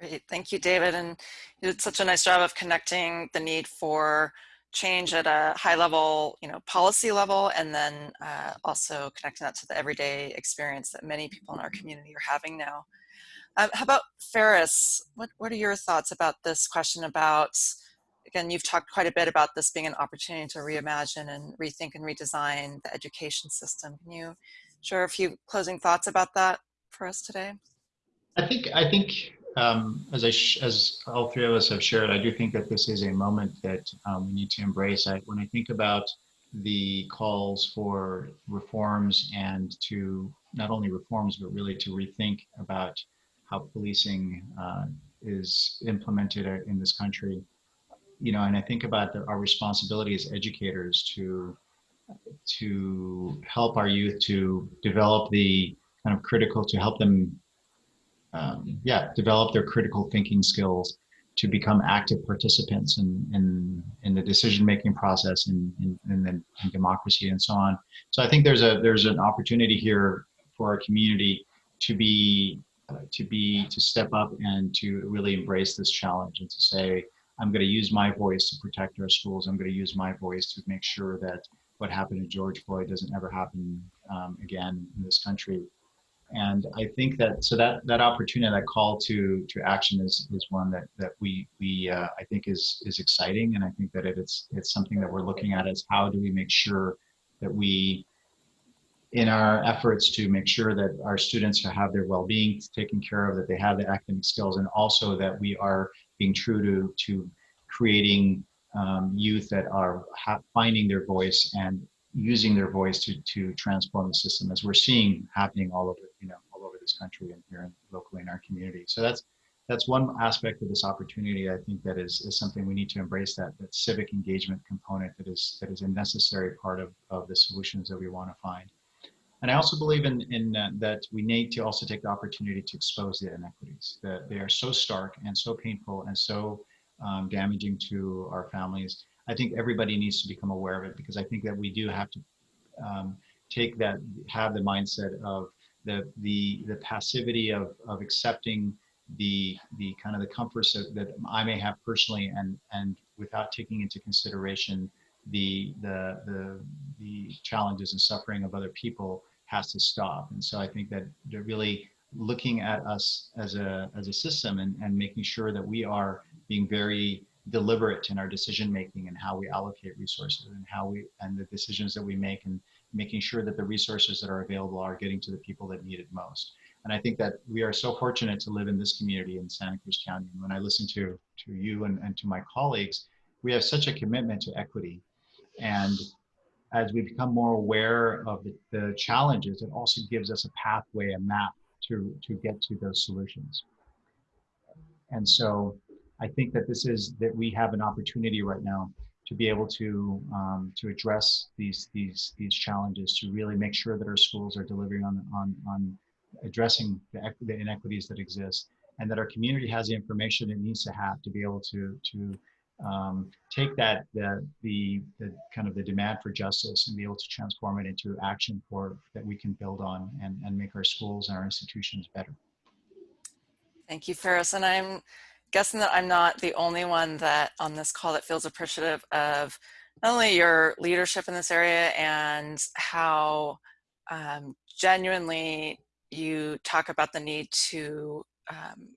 Great, thank you, David. And you did such a nice job of connecting the need for change at a high level, you know, policy level, and then uh, also connecting that to the everyday experience that many people in our community are having now. Um, how about Faris? What, what are your thoughts about this question about, again, you've talked quite a bit about this being an opportunity to reimagine and rethink and redesign the education system. Can you share a few closing thoughts about that for us today? I think, I think um, as I as all three of us have shared, I do think that this is a moment that um, we need to embrace. I, when I think about the calls for reforms and to not only reforms, but really to rethink about how policing uh, is implemented in this country, you know, and I think about the, our responsibility as educators to to help our youth to develop the kind of critical to help them um, yeah, develop their critical thinking skills to become active participants in, in, in the decision-making process and in, in, in, in, democracy and so on. So I think there's a there's an opportunity here for our community to be uh, to be to step up and to really embrace this challenge and to say I'm going to use my voice to protect our schools. I'm going to use my voice to make sure that what happened to George Floyd doesn't ever happen um, again in this country and I think that so that that opportunity, that call to to action is is one that that we we uh, I think is is exciting, and I think that it, it's it's something that we're looking at is how do we make sure that we in our efforts to make sure that our students have their well-being taken care of, that they have the academic skills, and also that we are being true to to creating um, youth that are finding their voice and using their voice to to transform the system, as we're seeing happening all over you know all over this country and here in, locally in our community. So that's that's one aspect of this opportunity. I think that is, is something we need to embrace that that civic engagement component that is that is a necessary part of, of the solutions that we want to find. And I also believe in, in uh, that we need to also take the opportunity to expose the inequities. That they are so stark and so painful and so um, damaging to our families. I think everybody needs to become aware of it because I think that we do have to um, take that, have the mindset of the the the passivity of of accepting the the kind of the comforts that, that I may have personally and and without taking into consideration the the the the challenges and suffering of other people has to stop. And so I think that they're really looking at us as a as a system and, and making sure that we are being very deliberate in our decision making and how we allocate resources and how we and the decisions that we make and making sure that the resources that are available are getting to the people that need it most. And I think that we are so fortunate to live in this community in Santa Cruz County. And when I listen to, to you and, and to my colleagues, we have such a commitment to equity. And as we become more aware of the, the challenges, it also gives us a pathway, a map to, to get to those solutions. And so I think that this is that we have an opportunity right now to be able to um, to address these these these challenges to really make sure that our schools are delivering on on on addressing the, the inequities that exist and that our community has the information it needs to have to be able to to um, take that the, the the kind of the demand for justice and be able to transform it into action for that we can build on and and make our schools and our institutions better. Thank you, Faris. And I'm guessing that I'm not the only one that on this call that feels appreciative of not only your leadership in this area and how um, genuinely you talk about the need to um,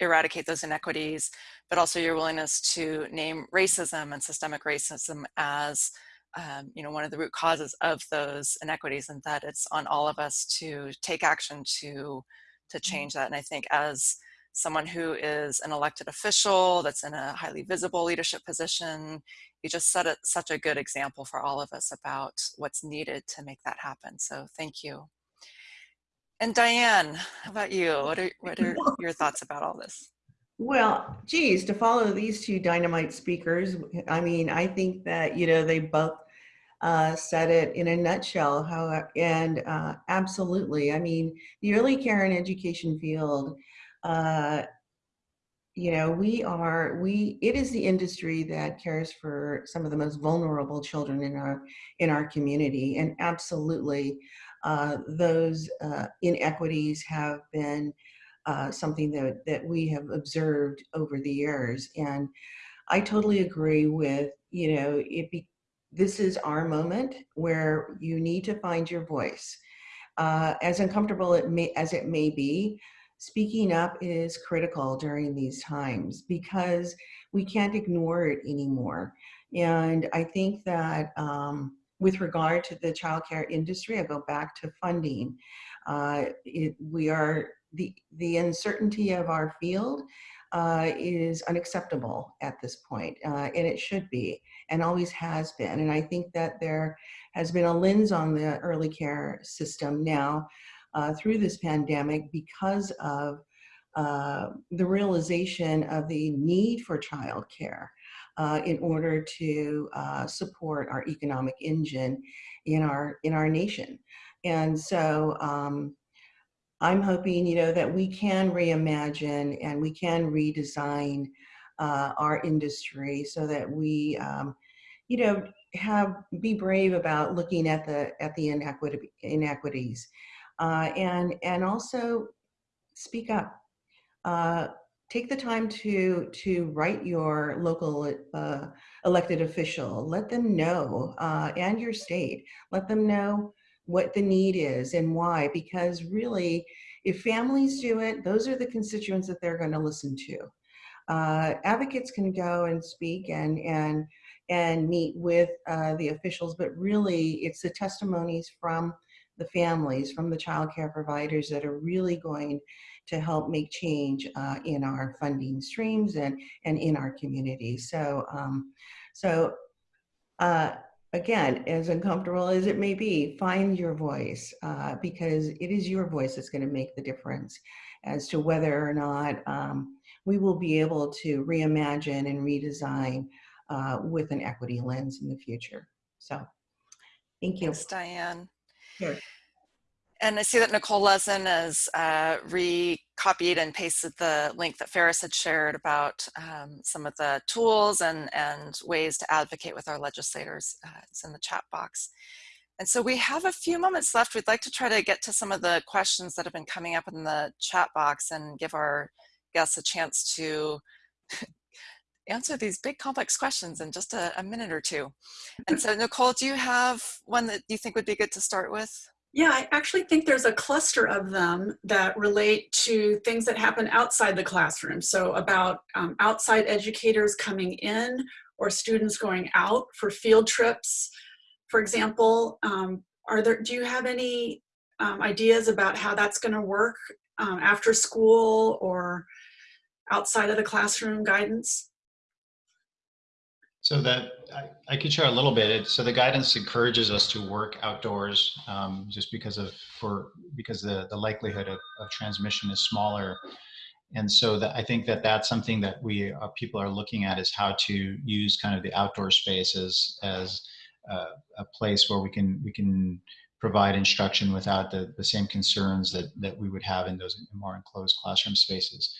eradicate those inequities, but also your willingness to name racism and systemic racism as um, you know, one of the root causes of those inequities and that it's on all of us to take action to, to Mm-hmm. change that. And I think as someone who is an elected official that's in a highly visible leadership position, you just set a, such a good example for all of us about what's needed to make that happen. So thank you. And Diane, how about you? What are, what are your thoughts about all this? Well, geez, to follow these two dynamite speakers, I mean, I think that, you know, they both uh, said it in a nutshell. How and uh, absolutely, I mean, the early care and education field, uh, you know, we are we. It is the industry that cares for some of the most vulnerable children in our in our community, and absolutely, uh, those uh, inequities have been uh, something that that we have observed over the years, and I totally agree with you know it. Be, this is our moment where you need to find your voice. Uh, as uncomfortable it may, as it may be, speaking up is critical during these times because we can't ignore it anymore. And I think that um, with regard to the childcare industry, I go back to funding. Uh, it, we are the the uncertainty of our field uh, is unacceptable at this point, uh, and it should be, and always has been. And I think that there has been a lens on the early care system now uh, through this pandemic because of uh, the realization of the need for childcare uh, in order to uh, support our economic engine in our in our nation. And so. Um, I'm hoping, you know, that we can reimagine and we can redesign uh, our industry so that we, um, you know, have be brave about looking at the at the inequity, inequities, uh, and and also speak up. Uh, take the time to to write your local uh, elected official. Let them know, uh, and your state. Let them know what the need is and why because really if families do it those are the constituents that they're going to listen to uh, advocates can go and speak and and and meet with uh, the officials but really it's the testimonies from the families from the child care providers that are really going to help make change uh, in our funding streams and and in our community so um, so uh, again, as uncomfortable as it may be, find your voice uh, because it is your voice that's going to make the difference as to whether or not um, we will be able to reimagine and redesign uh, with an equity lens in the future. So, thank you. Thanks, Diane. Sure. And I see that Nicole Lezin has uh, recopied and pasted the link that Faris had shared about um, some of the tools and, and ways to advocate with our legislators. Uh, it's in the chat box. And so we have a few moments left. We'd like to try to get to some of the questions that have been coming up in the chat box and give our guests a chance to answer these big complex questions in just a, a minute or two. And so Nicole, do you have one that you think would be good to start with? Yeah, I actually think there's a cluster of them that relate to things that happen outside the classroom. So about um, outside educators coming in or students going out for field trips. For example, um, are there, do you have any um, ideas about how that's gonna work um, after school or outside of the classroom guidance? So that I, I could share a little bit. It, so the guidance encourages us to work outdoors, um, just because of for because the the likelihood of, of transmission is smaller, and so that I think that that's something that we uh, people are looking at is how to use kind of the outdoor space as as uh, a place where we can we can provide instruction without the the same concerns that that we would have in those more enclosed classroom spaces.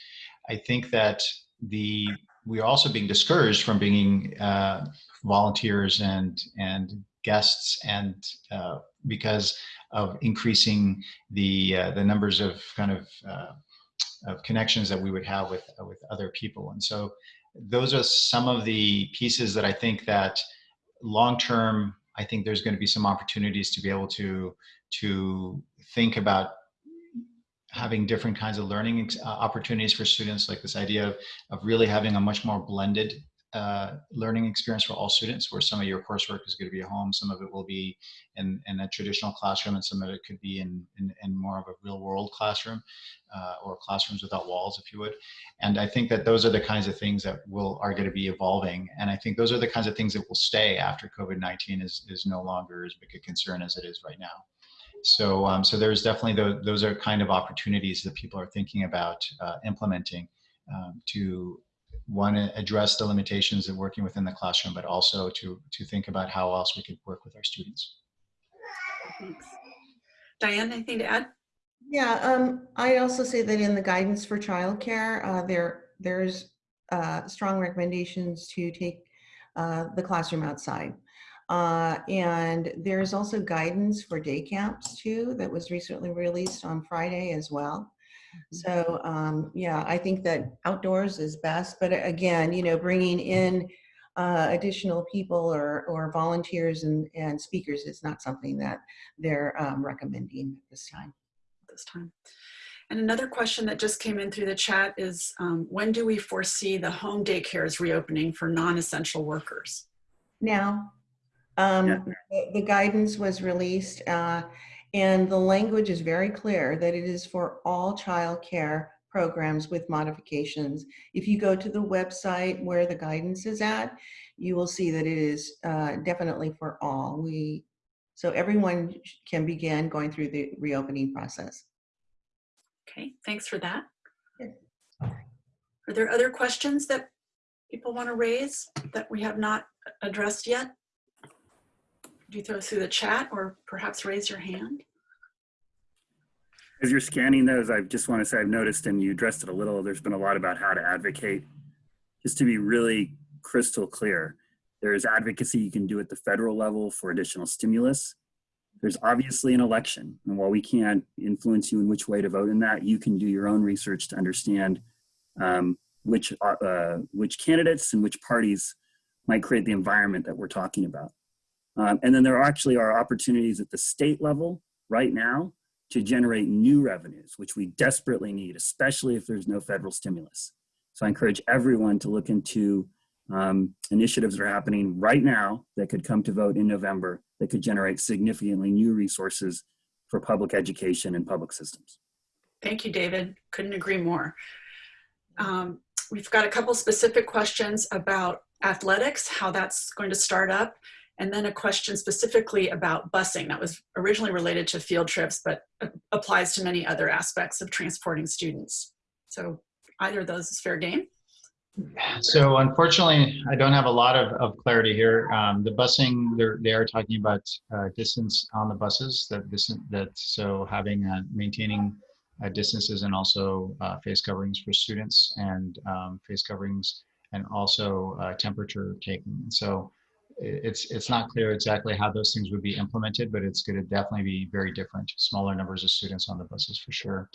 I think that the we are also being discouraged from bringing uh, volunteers and and guests and uh, because of increasing the uh, the numbers of kind of uh, of connections that we would have with with other people. And so those are some of the pieces that I think that long term I think there's going to be some opportunities to be able to to think about having different kinds of learning uh, opportunities for students, like this idea of, of really having a much more blended uh, learning experience for all students, where some of your coursework is going to be at home, some of it will be in, in a traditional classroom, and some of it could be in, in, in more of a real world classroom uh, or classrooms without walls, if you would. And I think that those are the kinds of things that will are going to be evolving. And I think those are the kinds of things that will stay after COVID-19 is, is no longer as big a concern as it is right now. So, um, so there's definitely the, those are kind of opportunities that people are thinking about uh, implementing um, to one address the limitations of working within the classroom, but also to to think about how else we could work with our students. Thanks. Diane, anything to add? Yeah, um, I also say that in the guidance for childcare, uh, there there's uh, strong recommendations to take uh, the classroom outside. Uh, and there's also guidance for day camps too that was recently released on Friday as well. So um, yeah, I think that outdoors is best, but again, you know, bringing in uh, additional people or, or volunteers and, and speakers is not something that they're um, recommending at this time. This time. And another question that just came in through the chat is, um, when do we foresee the home daycares reopening for non-essential workers? Now, um, Yeah. the, the guidance was released uh, and the language is very clear that it is for all childcare programs with modifications. If you go to the website where the guidance is at, you will see that it is uh, definitely for all. We, so everyone can begin going through the reopening process. Okay, thanks for that. Sure. Are there other questions that people want to raise that we have not addressed yet? Do you throw through the chat or perhaps raise your hand? As you're scanning those, I just want to say I've noticed, and you addressed it a little, there's been a lot about how to advocate. Just to be really crystal clear, there is advocacy you can do at the federal level for additional stimulus. There's obviously an election, and while we can't influence you in which way to vote in that, you can do your own research to understand um, which, uh, which candidates and which parties might create the environment that we're talking about. Um, and then there actually are opportunities at the state level right now to generate new revenues, which we desperately need, especially if there's no federal stimulus. So I encourage everyone to look into um, initiatives that are happening right now that could come to vote in November that could generate significantly new resources for public education and public systems. Thank you, David. Couldn't agree more. Um, we've got a couple specific questions about athletics, how that's going to start up, and then a question specifically about busing that was originally related to field trips, but applies to many other aspects of transporting students. So either of those is fair game. So unfortunately, I don't have a lot of, of clarity here. Um, the busing, they're, talking about uh, distance on the buses. That this that so having uh, maintaining uh, distances and also uh, face coverings for students and um, face coverings and also uh, temperature taking. So it's it's not clear exactly how those things would be implemented, but it's going to definitely be very different. Smaller numbers of students on the buses for sure.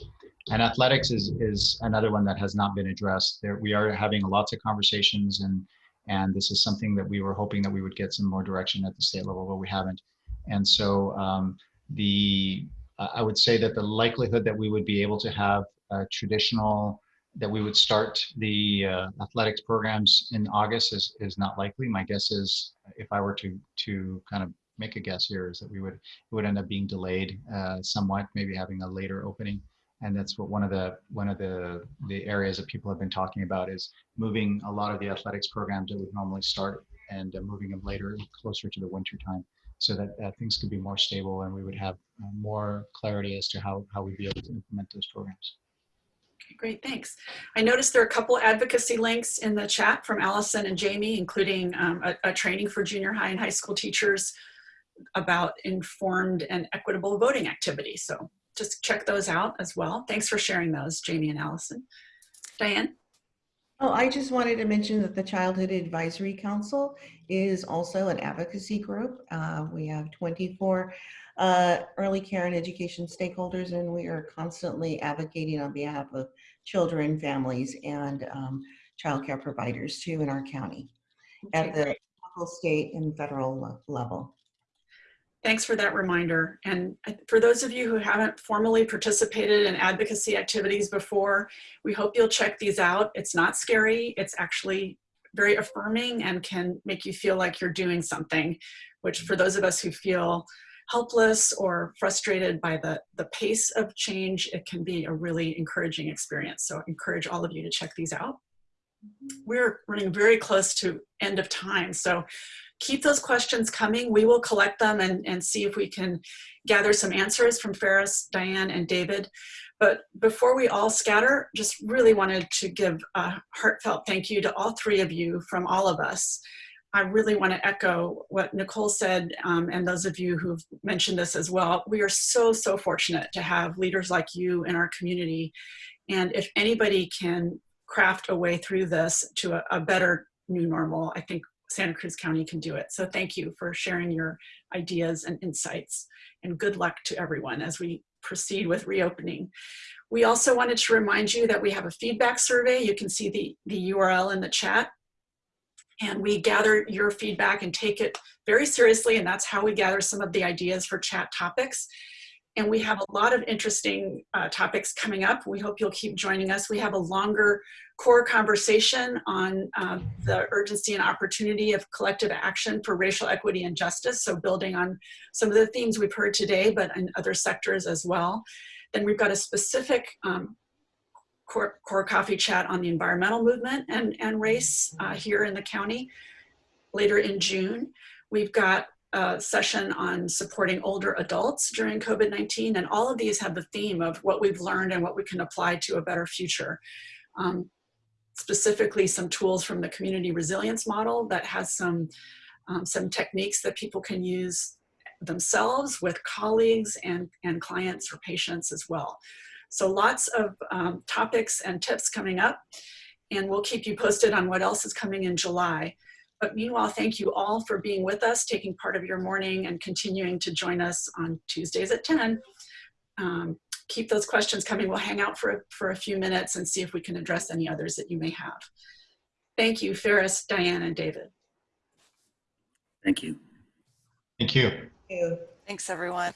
And athletics is is another one that has not been addressed. There we are having lots of conversations and and this is something that we were hoping that we would get some more direction at the state level, but we haven't. And so um, the I would say that the likelihood that we would be able to have a traditional that we would start the uh, athletics programs in August is is not likely. My guess is if I were to to kind of make a guess here is that we would it would end up being delayed uh, somewhat, maybe having a later opening. And that's what one of the one of the the areas that people have been talking about is moving a lot of the athletics programs that would normally start and uh, moving them later closer to the winter time so that uh, things could be more stable and we would have uh, more clarity as to how how we'd be able to implement those programs great, thanks. I noticed there are a couple advocacy links in the chat from Allison and Jamie, including um, a, a training for junior high and high school teachers about informed and equitable voting activity. So just check those out as well. Thanks for sharing those, Jamie and Allison. Diane? Oh, I just wanted to mention that the Childhood Advisory Council is also an advocacy group. Uh, we have 24 uh, early care and education stakeholders, and we are constantly advocating on behalf of children, families, and um, childcare providers too in our county at the great. local, state, and federal level. Thanks for that reminder. And for those of you who haven't formally participated in advocacy activities before, we hope you'll check these out. It's not scary. It's actually very affirming and can make you feel like you're doing something, which for those of us who feel helpless or frustrated by the, the pace of change, it can be a really encouraging experience. So I encourage all of you to check these out. Mm-hmm. We're running very close to end of time. So keep those questions coming. We will collect them and, and see if we can gather some answers from Faris, Diane, and David. But before we all scatter, just really wanted to give a heartfelt thank you to all three of you from all of us. I really want to echo what Nicole said, um, and those of you who've mentioned this as well. We are so, so fortunate to have leaders like you in our community. And if anybody can craft a way through this to a, a better new normal, I think Santa Cruz County can do it. So thank you for sharing your ideas and insights and good luck to everyone as we proceed with reopening. We also wanted to remind you that we have a feedback survey. You can see the, the URL in the chat. And we gather your feedback and take it very seriously. And that's how we gather some of the ideas for chat topics. And we have a lot of interesting uh, topics coming up. We hope you'll keep joining us. We have a longer core conversation on uh, the urgency and opportunity of collective action for racial equity and justice. So building on some of the themes we've heard today, but in other sectors as well. Then we've got a specific um, core, core coffee chat on the environmental movement and, and race uh, here in the county later in June. We've got a session on supporting older adults during COVID-19 and all of these have the theme of what we've learned and what we can apply to a better future. Um, specifically some tools from the community resilience model that has some, um, some techniques that people can use themselves with colleagues and, and clients or patients as well. So lots of um, topics and tips coming up and we'll keep you posted on what else is coming in July. But meanwhile, thank you all for being with us, taking part of your morning and continuing to join us on Tuesdays at 10. Um, keep those questions coming. We'll hang out for, for a few minutes and see if we can address any others that you may have. Thank you, Faris, Diane, and David. Thank you. thank you Thank you. Thanks, everyone.